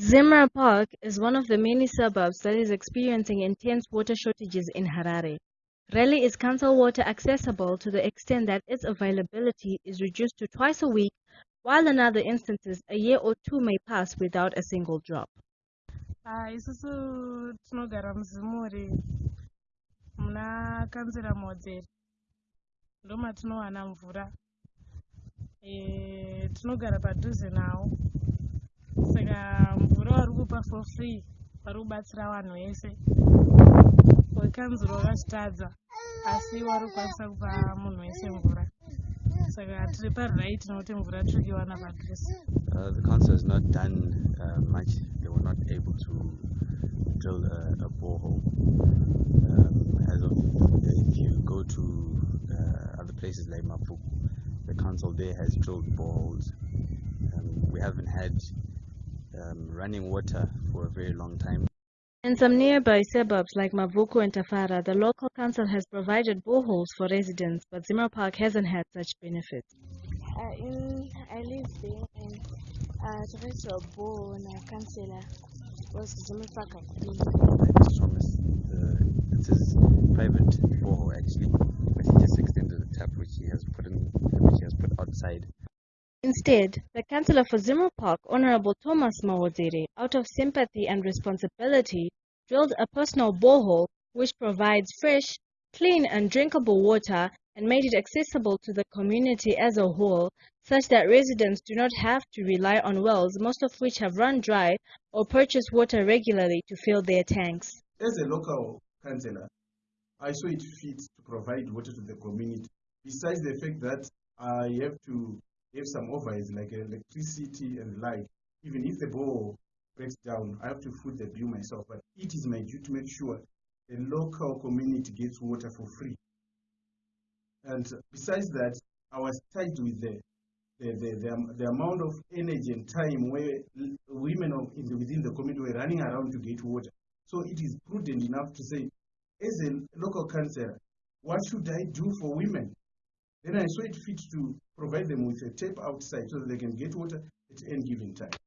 Zimre Park is one of the many suburbs that is experiencing intense water shortages in Harare. Rarely is council water accessible to the extent that its availability is reduced to twice a week, while in other instances a year or two may pass without a single drop. Ah, isusu tinogara muzimuri muna kanzera modzeri ndo matinowana mvura e, padhuze nawo saka mvura for free vanhu vese wekanzuro asi kupa munhu wese mvura Uh, the council has not done uh, much. They were not able to drill a, a borehole. Um, as of if you go to uh, other places like Mabvuku, the council there has drilled boreholes. Um, we haven't had um, running water for a very long time. In some nearby suburbs like Mabvuku and Tafara, the local council has provided boreholes for residents, but Zimre Park hasn't had such benefits. Uh, in, I live there and uh, tried to a bore and a councillor was Zimre Park at Like Mr. Thomas, uh, it's his private borehole actually, but he just extended the tap which he has put in, which he has put outside. Instead, the councillor for Zimre Park, Honorable Thomas Mawaziri, out of sympathy and responsibility, drilled a personal borehole which provides fresh, clean and drinkable water and made it accessible to the community as a whole, such that residents do not have to rely on wells, most of which have run dry, or purchase water regularly to fill their tanks. As a local councillor, I saw it fit to provide water to the community. Besides the fact that I have to have some overheads like electricity and like, even if the bore breaks down, I have to foot the bill myself. But it is my duty to make sure the local community gets water for free. And besides that, I was tied with the the, the, the, the amount of energy and time where women of, the, within the community were running around to get water. So it is prudent enough to say, as a local councillor, what should I do for women? Then I saw it fit to provide them with a tap outside so that they can get water at any given time.